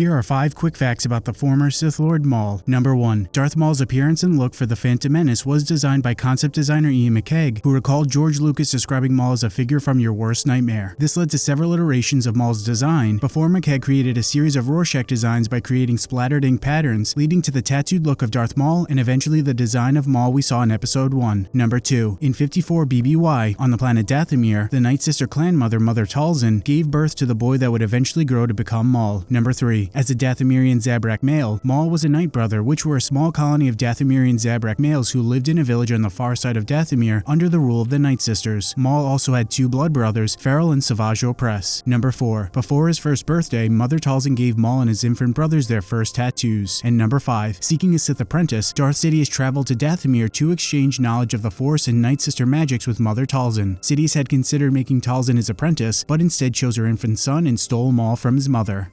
Here are 5 quick facts about the former Sith Lord Maul. Number 1. Darth Maul's appearance and look for The Phantom Menace was designed by concept designer Iain McCaig, who recalled George Lucas describing Maul as a figure from your worst nightmare. This led to several iterations of Maul's design, before McCaig created a series of Rorschach designs by creating splattered ink patterns, leading to the tattooed look of Darth Maul and eventually the design of Maul we saw in Episode 1. Number 2. In 54 BBY, on the planet Dathomir, the Night Sister clan mother Mother Talzin gave birth to the boy that would eventually grow to become Maul. Number 3. As a Dathomirian Zabrak male, Maul was a Night Brother, which were a small colony of Dathomirian Zabrak males who lived in a village on the far side of Dathomir under the rule of the Night Sisters. Maul also had two blood brothers, Feral and Savage Opress. Number 4. Before his first birthday, Mother Talzin gave Maul and his infant brothers their first tattoos. And number 5. Seeking a Sith apprentice, Darth Sidious traveled to Dathomir to exchange knowledge of the Force and Night Sister magics with Mother Talzin. Sidious had considered making Talzin his apprentice, but instead chose her infant son and stole Maul from his mother.